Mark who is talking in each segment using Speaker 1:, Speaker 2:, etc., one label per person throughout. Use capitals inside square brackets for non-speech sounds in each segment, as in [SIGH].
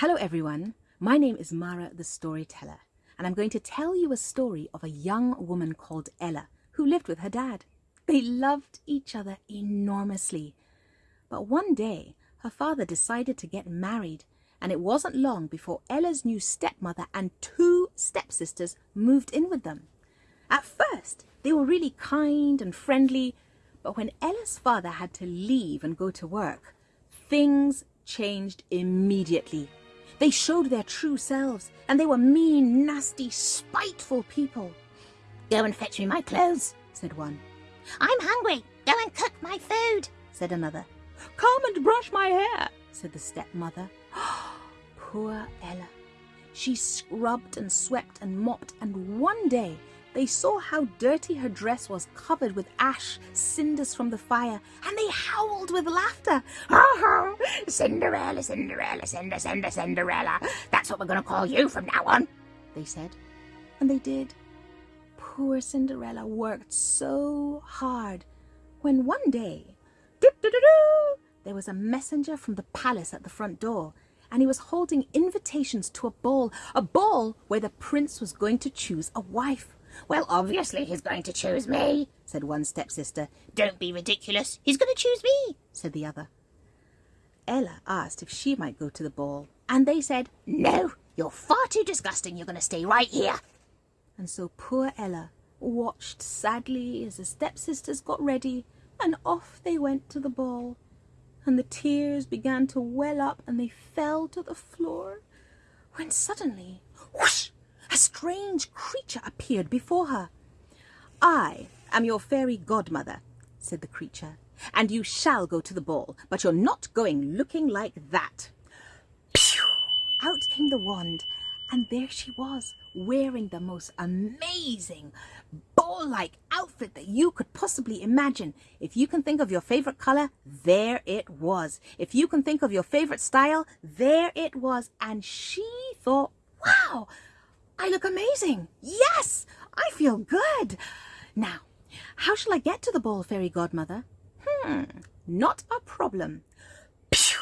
Speaker 1: Hello everyone, my name is Mara the Storyteller and I'm going to tell you a story of a young woman called Ella who lived with her dad. They loved each other enormously. But one day her father decided to get married and it wasn't long before Ella's new stepmother and two stepsisters moved in with them. At first they were really kind and friendly but when Ella's father had to leave and go to work, things changed immediately. They showed their true selves, and they were mean, nasty, spiteful people.
Speaker 2: Go and fetch me my clothes, said one. I'm hungry. Go and cook my food, said another.
Speaker 1: Come and brush my hair, said the stepmother. [GASPS] Poor Ella. She scrubbed and swept and mopped, and one day they saw how dirty her dress was covered with ash, cinders from the fire, and they howled with laughter.
Speaker 2: Oh, Cinderella, Cinderella, Cinder, Cinder, Cinderella. That's what we're going to call you from now on, they said.
Speaker 1: And they did. Poor Cinderella worked so hard when one day, there was a messenger from the palace at the front door and he was holding invitations to a ball, a ball where the prince was going to choose a wife.
Speaker 2: Well, obviously he's going to choose me, said one stepsister. Don't be ridiculous. He's going to choose me, said the other.
Speaker 1: Ella asked if she might go to the ball, and they said,
Speaker 2: No, you're far too disgusting. You're going to stay right here.
Speaker 1: And so poor Ella watched sadly as the stepsisters got ready, and off they went to the ball. And the tears began to well up, and they fell to the floor, when suddenly, whoosh! A strange creature appeared before her. I am your fairy godmother, said the creature, and you shall go to the ball, but you're not going looking like that. Pew! Out came the wand, and there she was, wearing the most amazing ball-like outfit that you could possibly imagine. If you can think of your favorite color, there it was. If you can think of your favorite style, there it was. And she thought, wow, I look amazing. Yes, I feel good. Now, how shall I get to the ball, fairy godmother? Hmm, not a problem. Pew!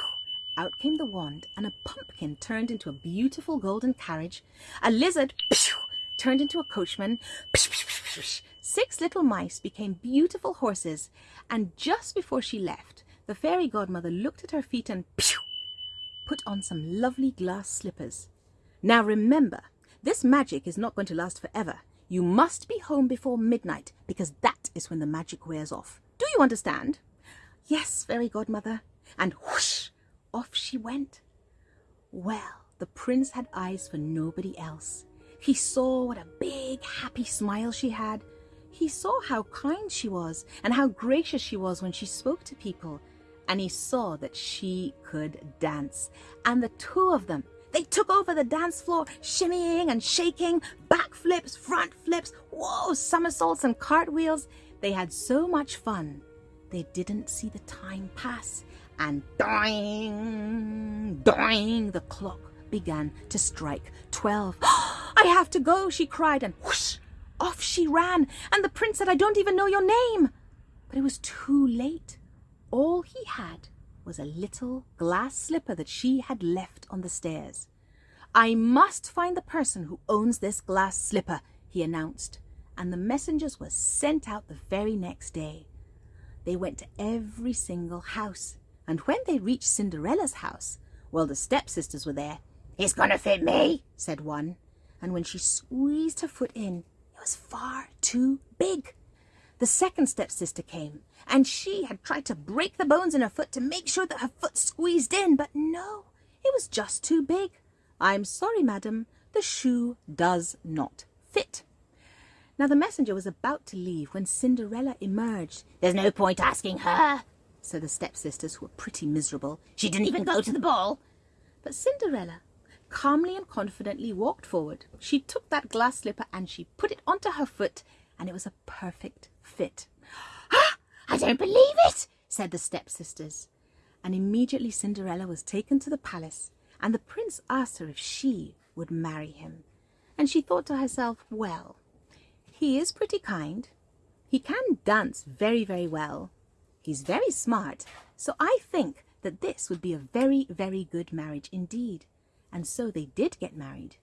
Speaker 1: Out came the wand, and a pumpkin turned into a beautiful golden carriage. A lizard pew, turned into a coachman. Pew, Six little mice became beautiful horses, and just before she left, the fairy godmother looked at her feet and put on some lovely glass slippers. Now remember, this magic is not going to last forever. You must be home before midnight because that is when the magic wears off. Do you understand? Yes, fairy godmother. And whoosh, off she went. Well, the prince had eyes for nobody else. He saw what a big, happy smile she had. He saw how kind she was and how gracious she was when she spoke to people. And he saw that she could dance. And the two of them they took over the dance floor, shimmying and shaking, backflips, front flips, whoa, somersaults and cartwheels. They had so much fun, they didn't see the time pass. And doing, doing, the clock began to strike twelve. [GASPS] I have to go, she cried, and whoosh, off she ran. And the prince said, I don't even know your name. But it was too late. All he had was a little glass slipper that she had left on the stairs. I must find the person who owns this glass slipper, he announced, and the messengers were sent out the very next day. They went to every single house, and when they reached Cinderella's house, well, the stepsisters were there.
Speaker 2: It's gonna fit me,
Speaker 1: said one, and when she squeezed her foot in, it was far too big. The second stepsister came, and she had tried to break the bones in her foot to make sure that her foot squeezed in, but no, it was just too big. I'm sorry, madam, the shoe does not fit. Now the messenger was about to leave when Cinderella emerged.
Speaker 2: There's no point asking her,
Speaker 1: said the stepsisters, who were pretty miserable.
Speaker 2: She didn't even go to the ball.
Speaker 1: But Cinderella calmly and confidently walked forward. She took that glass slipper and she put it onto her foot, and it was a perfect fit.
Speaker 2: Ah, I don't believe it, said the stepsisters.
Speaker 1: And immediately Cinderella was taken to the palace, and the prince asked her if she would marry him. And she thought to herself, well, he is pretty kind. He can dance very, very well. He's very smart. So I think that this would be a very, very good marriage indeed. And so they did get married,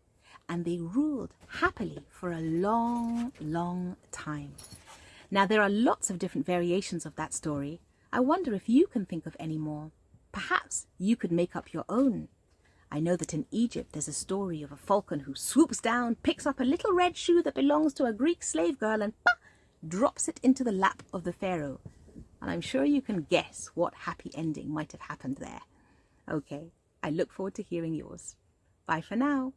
Speaker 1: and they ruled happily for a long, long time. Now, there are lots of different variations of that story. I wonder if you can think of any more. Perhaps you could make up your own. I know that in Egypt there's a story of a falcon who swoops down, picks up a little red shoe that belongs to a Greek slave girl, and bah, drops it into the lap of the pharaoh. And I'm sure you can guess what happy ending might have happened there. Okay, I look forward to hearing yours. Bye for now.